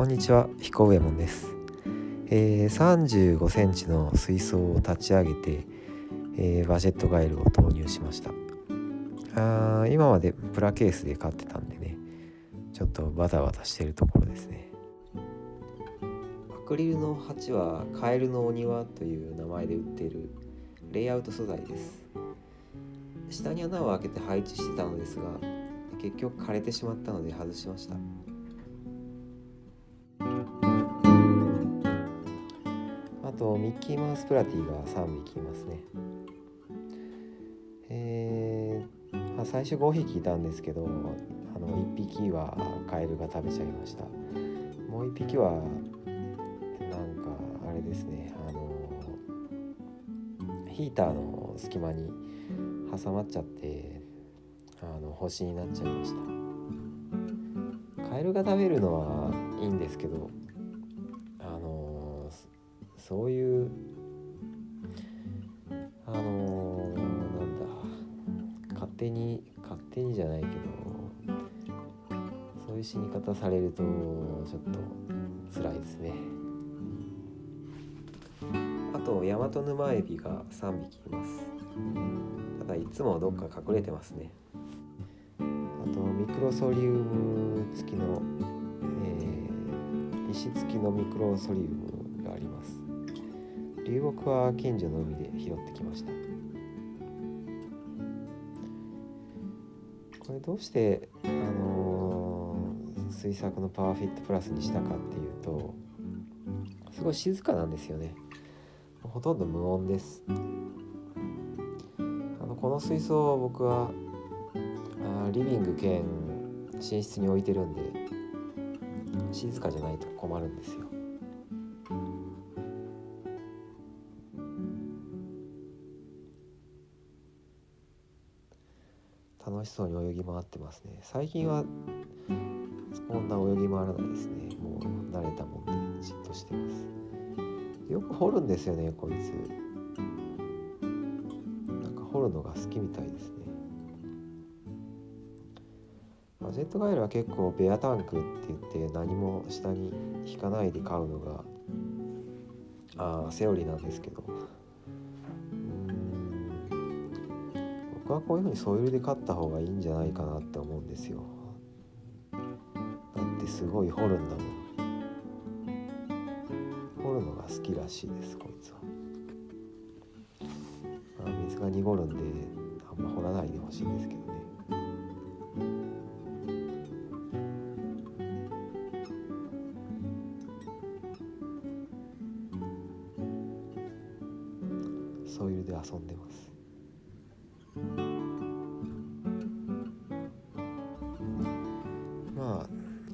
こんにちは彦上門です、えー、35センチの水槽を立ち上げて、えー、バジェットガイルを投入しました。あ今までプラケースで飼ってたんでねちょっとバタバタしてるところですね。アクリルの鉢はカエルのお庭という名前で売っているレイアウト素材です。下に穴を開けて配置してたのですが結局枯れてしまったので外しました。とミッキーマウスプラティが3匹いますね。えー、まあ、最初5匹いたんですけどあの1匹はカエルが食べちゃいました。もう1匹はなんかあれですねあのヒーターの隙間に挟まっちゃってあの星になっちゃいました。カエルが食べるのはいいんですけどそういうあのなんだ勝手に勝手にじゃないけどそういう死に方されるとちょっと辛いですね。あとヤマトヌマエビが3匹います。がいつもどっか隠れてますね。あとミクロソリウム付きの、石付きのミクロソリウム。流木は近所の海で拾ってきました。これどうしてあのー、水作のパワーフィットプラスにしたかっていうとすごい静かなんですよね。ほとんど無音です。あのこの水槽を僕はあリビング兼寝室に置いてるんで静かじゃないと困るんですよ。そうに泳ぎ回ってますね。最近はこんな泳ぎ回らないですね。もう慣れたもんでじっとしてます。よく掘るんですよねこいつ。なんか掘るのが好きみたいですね。マジェットガエルは結構ベアタンクって言って何も下に引かないで飼うのがあセオリーなんですけど。僕はこういうふうにソイルで飼った方がいいんじゃないかなって思うんですよ。だってすごい掘るんだもん。掘るのが好きらしいですこいつは。水が濁るんであんま掘らないでほしいんですけど。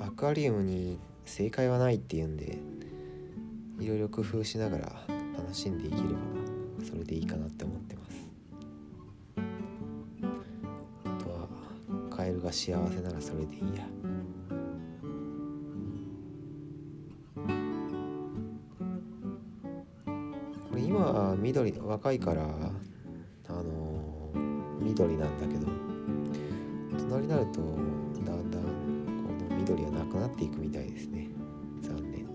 アクアリウムに正解はないっていうんでいろいろ工夫しながら楽しんでいければそれでいいかなって思ってます。カエルが幸せならそれでいいや。これ今緑若いからあの、緑なんだけど大人になると緑はなくなっていくみたいですね。残念。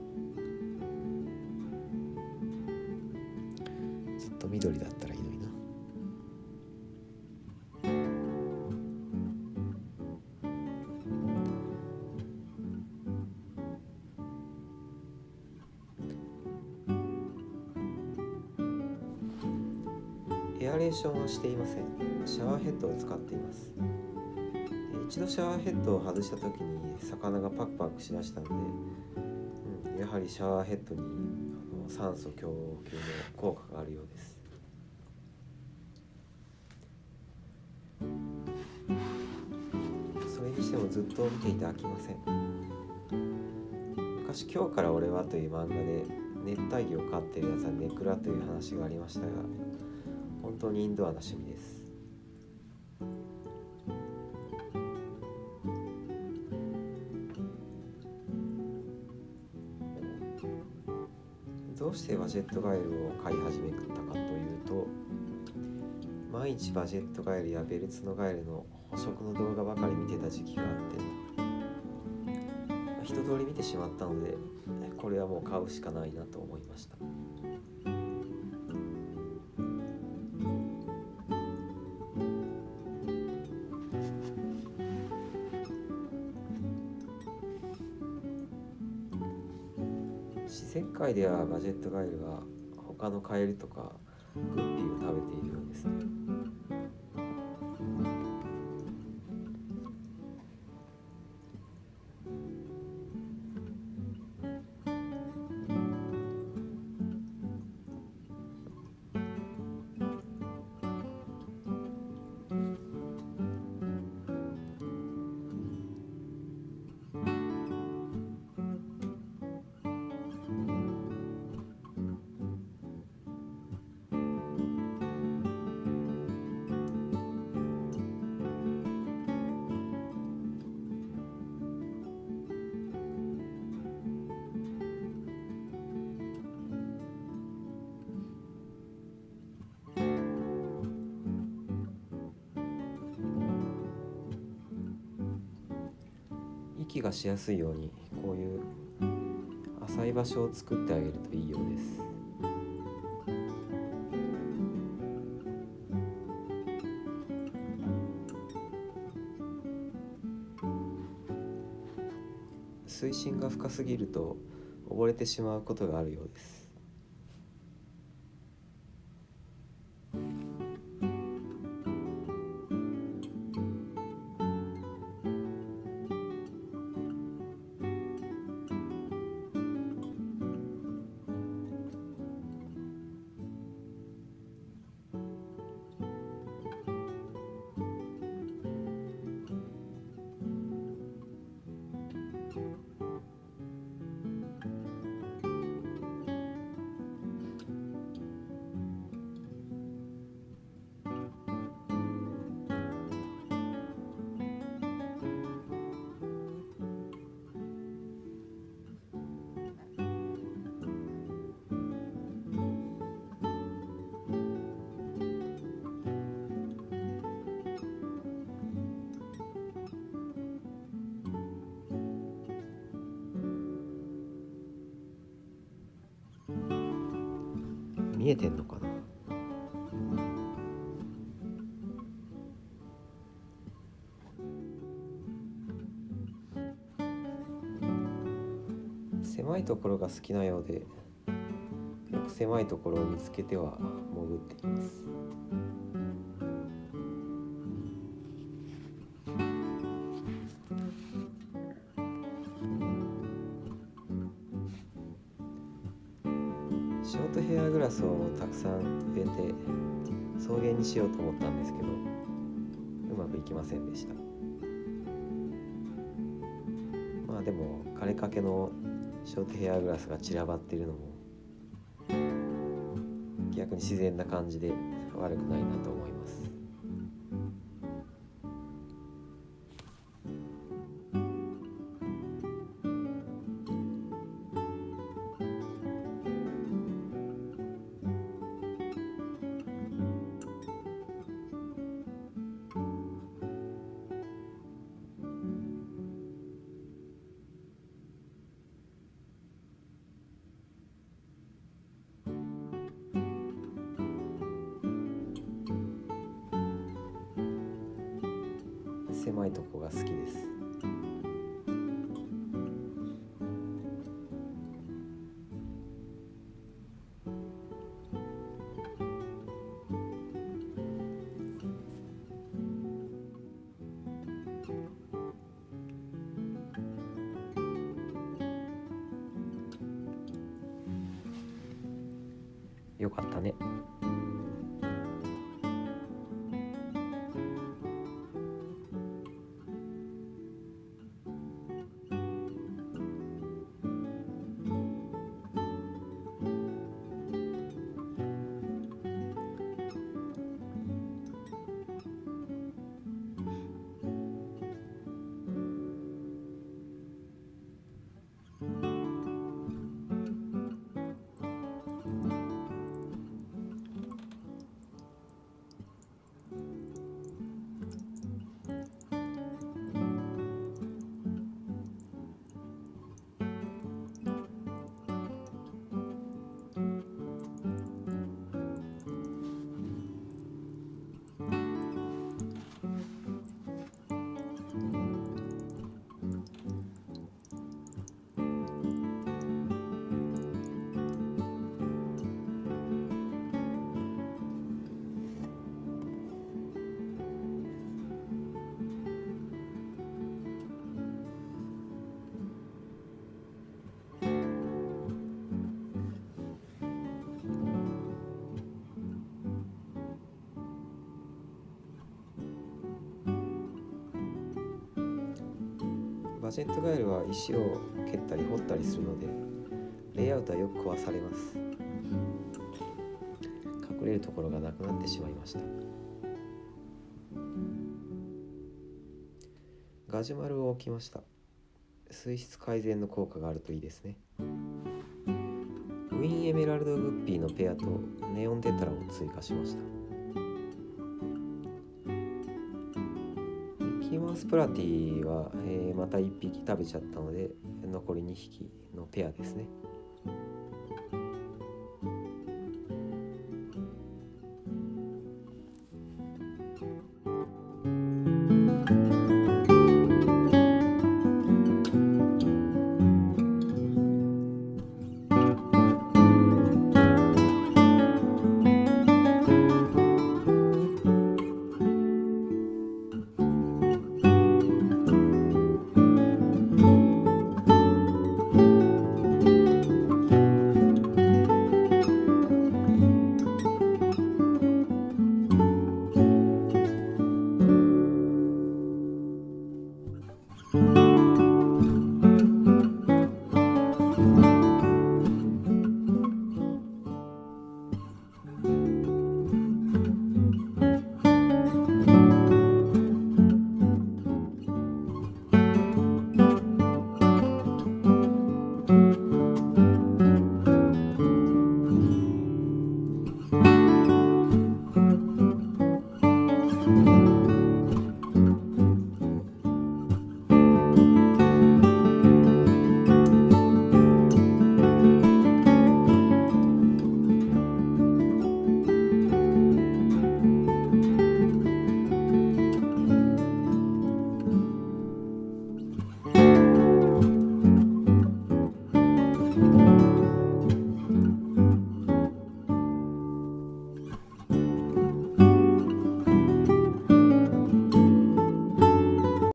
ずっと緑だったらいいのにな。エアレーションはしていません。シャワーヘッドを使っています。一度シャワーヘッドを外した時に魚がパクパクしだしたので、うん、やはりシャワーヘッドにあの酸素供給の効果があるようです。それにしてもずっと見ていて飽きません。昔「今日から俺は」という漫画で熱帯魚を飼ってるやつはネクラという話がありましたが本当にインドアな趣味です。どうしてバジェットガエルを飼い始めたかというと毎日バジェットガエルやベルツノガエルの捕食の動画ばかり見てた時期があって一通り見てしまったのでこれはもう買うしかないなと思いました。自然界ではバジェットガエルは他のカエルとかグッピーを食べているようですね。息がしやすいようにこういう浅い場所を作ってあげるといいようです。水深が深すぎると溺れてしまうことがあるようです。見えてんのかな？狭いところが好きなようでよく狭いところを見つけては潜っています。さん植えて草原にしようと思ったんですけどうまくいきませんでした。まあでも枯れかけのショートヘアグラスが散らばっているのも逆に自然な感じで悪くないなと思います。狭いとこが好きですよかったね。バジェットガエルは石を蹴ったり掘ったりするのでレイアウトはよく壊されます。隠れるところがなくなってしまいました。ガジュマルを置きました。水質改善の効果があるといいですね。ウィンエメラルドグッピーのペアとネオンテトラを追加しました。スプラティは、えー、また1匹食べちゃったので残り2匹のペアですね。